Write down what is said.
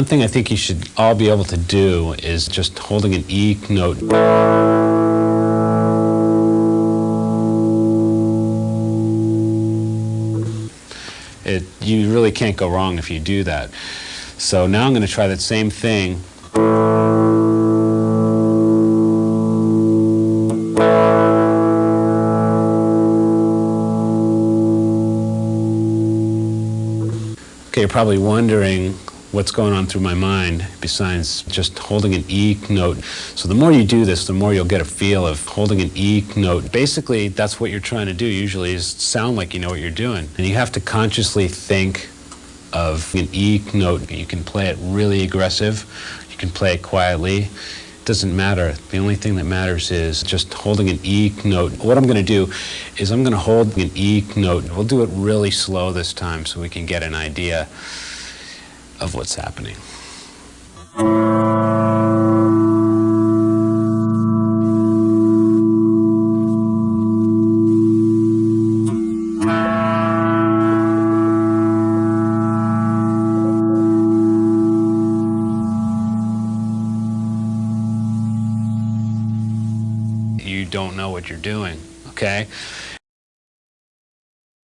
One thing I think you should all be able to do is just holding an E note. It, you really can't go wrong if you do that. So now I'm going to try that same thing. Okay, you're probably wondering what's going on through my mind besides just holding an E note. So the more you do this, the more you'll get a feel of holding an E note. Basically, that's what you're trying to do usually is sound like you know what you're doing. And you have to consciously think of an E note. You can play it really aggressive, you can play it quietly. It doesn't matter. The only thing that matters is just holding an E note. What I'm going to do is I'm going to hold an E note. We'll do it really slow this time so we can get an idea of what's happening. You don't know what you're doing, okay?